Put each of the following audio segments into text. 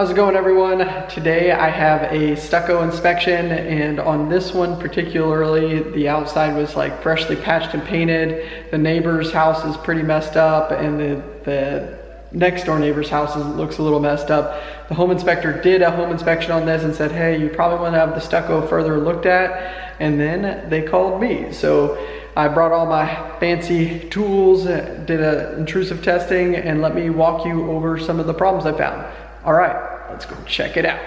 How's it going everyone? Today I have a stucco inspection and on this one particularly the outside was like freshly patched and painted. The neighbor's house is pretty messed up and the, the next door neighbor's house looks a little messed up. The home inspector did a home inspection on this and said, hey, you probably want to have the stucco further looked at. And then they called me. So I brought all my fancy tools, did a intrusive testing, and let me walk you over some of the problems I found. All right, let's go check it out.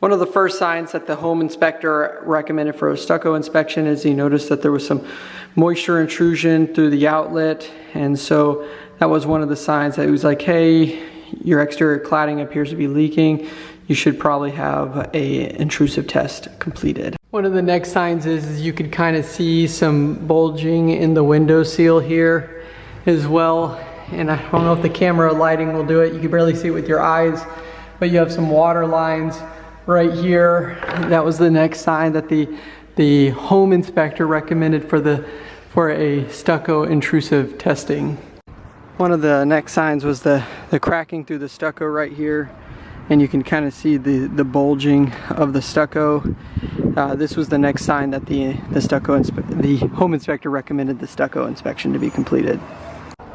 One of the first signs that the home inspector recommended for a stucco inspection is he noticed that there was some moisture intrusion through the outlet. And so that was one of the signs that he was like, hey, your exterior cladding appears to be leaking. You should probably have a intrusive test completed. One of the next signs is, is you could kind of see some bulging in the window seal here as well. And I don't know if the camera lighting will do it. You can barely see it with your eyes, but you have some water lines right here. That was the next sign that the, the home inspector recommended for, the, for a stucco intrusive testing. One of the next signs was the, the cracking through the stucco right here and you can kind of see the, the bulging of the stucco. Uh, this was the next sign that the, the stucco the home inspector recommended the stucco inspection to be completed.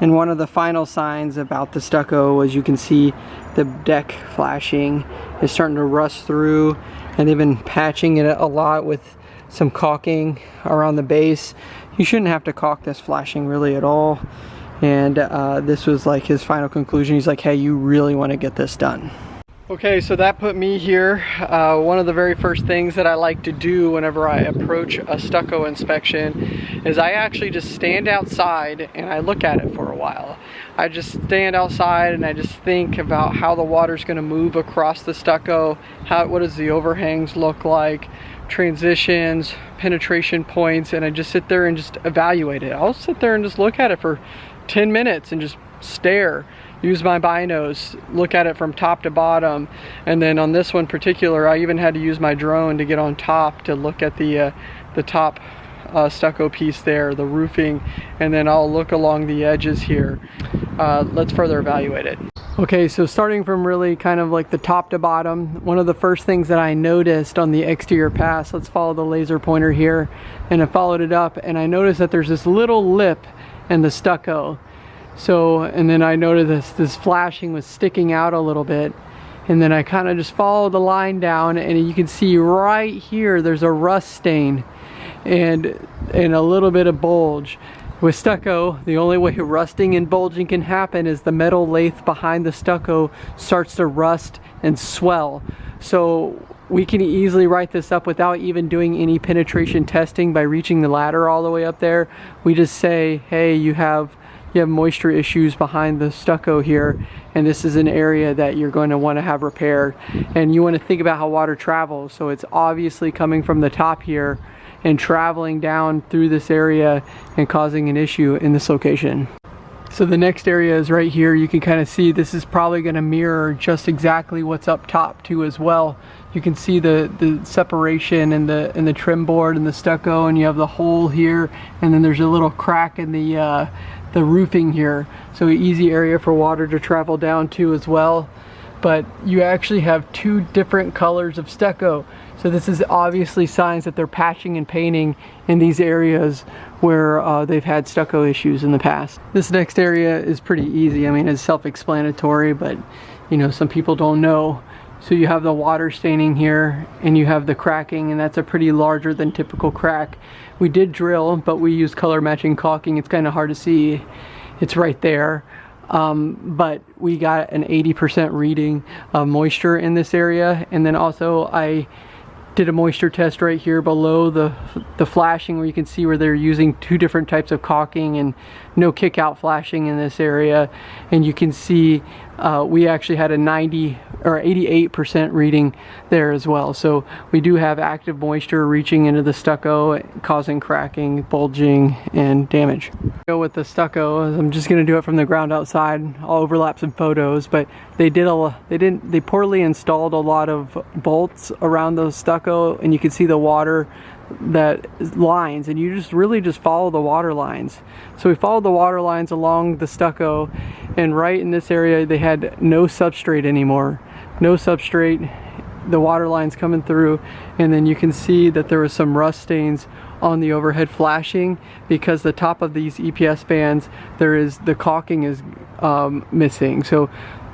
And one of the final signs about the stucco was you can see the deck flashing is starting to rust through and they've been patching it a lot with some caulking around the base. You shouldn't have to caulk this flashing really at all. And uh, this was like his final conclusion. He's like, hey, you really want to get this done. Okay, so that put me here. Uh, one of the very first things that I like to do whenever I approach a stucco inspection is I actually just stand outside and I look at it for a while. I just stand outside and I just think about how the water's gonna move across the stucco, how, what does the overhangs look like, transitions, penetration points, and I just sit there and just evaluate it. I'll sit there and just look at it for 10 minutes and just stare use my binos, look at it from top to bottom. And then on this one particular, I even had to use my drone to get on top to look at the, uh, the top uh, stucco piece there, the roofing, and then I'll look along the edges here. Uh, let's further evaluate it. Okay, so starting from really kind of like the top to bottom, one of the first things that I noticed on the exterior pass, let's follow the laser pointer here, and I followed it up, and I noticed that there's this little lip in the stucco. So, and then I noticed this, this flashing was sticking out a little bit. And then I kind of just follow the line down and you can see right here, there's a rust stain and, and a little bit of bulge. With stucco, the only way rusting and bulging can happen is the metal lathe behind the stucco starts to rust and swell. So we can easily write this up without even doing any penetration testing by reaching the ladder all the way up there. We just say, hey, you have you have moisture issues behind the stucco here and this is an area that you're going to want to have repaired and you want to think about how water travels so it's obviously coming from the top here and traveling down through this area and causing an issue in this location. So the next area is right here. You can kind of see this is probably going to mirror just exactly what's up top too as well. You can see the, the separation and the and the trim board and the stucco and you have the hole here and then there's a little crack in the uh, the roofing here. So easy area for water to travel down to as well. But you actually have two different colors of stucco. So this is obviously signs that they're patching and painting in these areas where uh, they've had stucco issues in the past. This next area is pretty easy. I mean, it's self-explanatory, but you know, some people don't know. So you have the water staining here and you have the cracking and that's a pretty larger than typical crack. We did drill, but we used color matching caulking. It's kind of hard to see. It's right there. Um, but we got an 80% reading of moisture in this area. And then also I did a moisture test right here below the the flashing where you can see where they're using two different types of caulking and no kick out flashing in this area and you can see uh, we actually had a 90 or 88% reading there as well. So we do have active moisture reaching into the stucco, causing cracking, bulging, and damage. Go with the stucco. I'm just gonna do it from the ground outside. I'll overlap some photos, but they did a they didn't they poorly installed a lot of bolts around the stucco, and you can see the water that lines and you just really just follow the water lines. So we followed the water lines along the stucco and right in this area they had no substrate anymore. No substrate, the water lines coming through and then you can see that there was some rust stains on the overhead flashing because the top of these EPS bands there is the caulking is um, missing so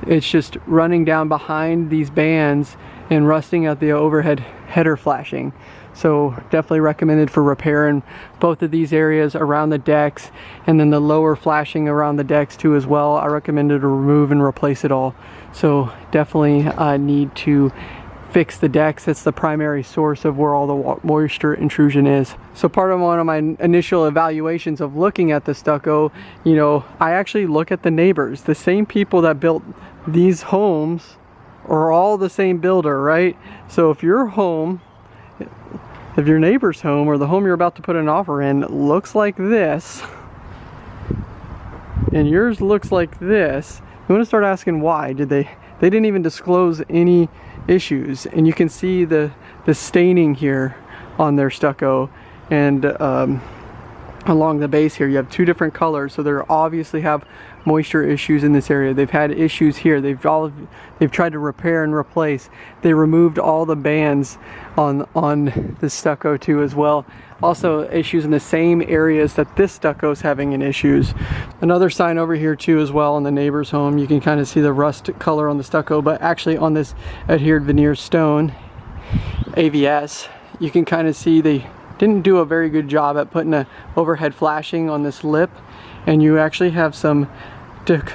it's just running down behind these bands and rusting out the overhead header flashing so definitely recommended for repairing both of these areas around the decks and then the lower flashing around the decks too as well I recommended to remove and replace it all so definitely uh, need to fix the decks. That's the primary source of where all the moisture intrusion is. So part of one of my initial evaluations of looking at the stucco, you know, I actually look at the neighbors. The same people that built these homes are all the same builder, right? So if your home, if your neighbor's home or the home you're about to put an offer in looks like this, and yours looks like this, you want to start asking why. Did they, they didn't even disclose any issues. And you can see the the staining here on their stucco. And um, along the base here you have two different colors so they obviously have moisture issues in this area. They've had issues here. They've all they've tried to repair and replace. They removed all the bands on on the stucco too as well. Also issues in the same areas that this stucco is having in issues. Another sign over here too as well in the neighbor's home. You can kind of see the rust color on the stucco but actually on this adhered veneer stone AVS you can kind of see they didn't do a very good job at putting a overhead flashing on this lip and you actually have some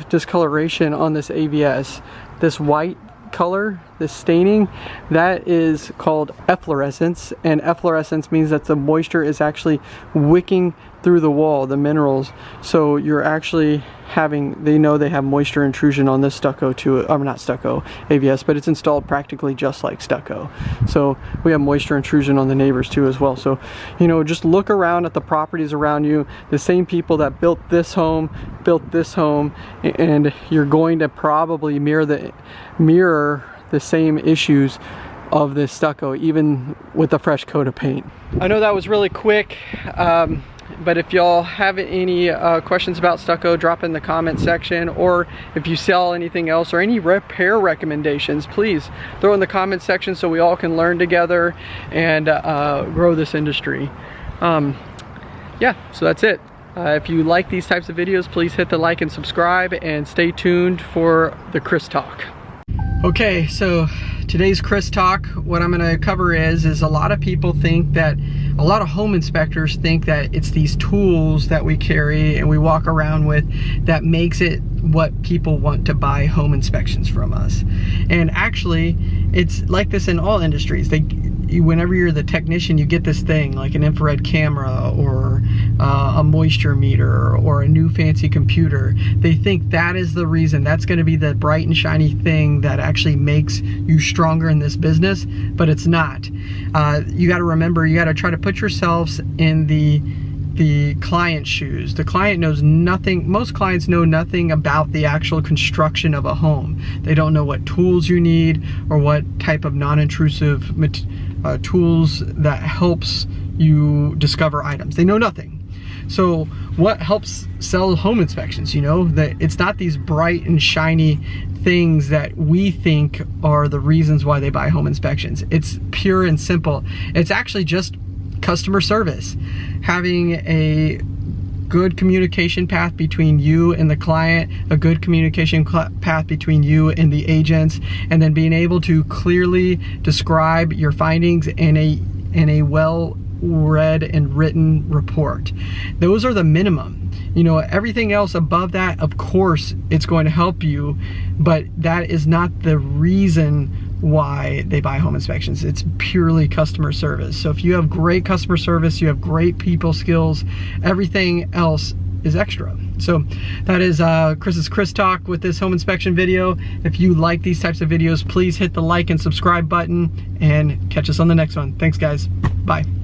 discoloration on this AVS. This white color, this staining, that is called efflorescence and efflorescence means that the moisture is actually wicking through the wall, the minerals. So you're actually having, they know they have moisture intrusion on this stucco too, I'm um, not stucco, AVS, but it's installed practically just like stucco. So we have moisture intrusion on the neighbors too as well. So, you know, just look around at the properties around you, the same people that built this home, built this home, and you're going to probably mirror the, mirror the same issues of this stucco even with a fresh coat of paint. I know that was really quick. Um, but if y'all have any uh, questions about stucco drop in the comment section or if you sell anything else or any repair recommendations please throw in the comment section so we all can learn together and uh, grow this industry um, yeah so that's it uh, if you like these types of videos please hit the like and subscribe and stay tuned for the Chris Talk okay so today's Chris Talk what I'm gonna cover is is a lot of people think that a lot of home inspectors think that it's these tools that we carry and we walk around with that makes it what people want to buy home inspections from us. And actually, it's like this in all industries. They, whenever you're the technician, you get this thing like an infrared camera or uh, a moisture meter or a new fancy computer. They think that is the reason. That's going to be the bright and shiny thing that actually makes you stronger in this business, but it's not. Uh, you got to remember, you got to try to put yourselves in the the client's shoes. The client knows nothing, most clients know nothing about the actual construction of a home. They don't know what tools you need or what type of non-intrusive uh, tools that helps you discover items. They know nothing. So what helps sell home inspections, you know, that it's not these bright and shiny things that we think are the reasons why they buy home inspections. It's pure and simple. It's actually just customer service. Having a good communication path between you and the client, a good communication path between you and the agents, and then being able to clearly describe your findings in a in a well read and written report. Those are the minimum. You know, everything else above that, of course, it's going to help you, but that is not the reason why they buy home inspections. It's purely customer service. So if you have great customer service, you have great people skills, everything else is extra. So that is uh, Chris's Chris Talk with this home inspection video. If you like these types of videos, please hit the like and subscribe button and catch us on the next one. Thanks guys. Bye.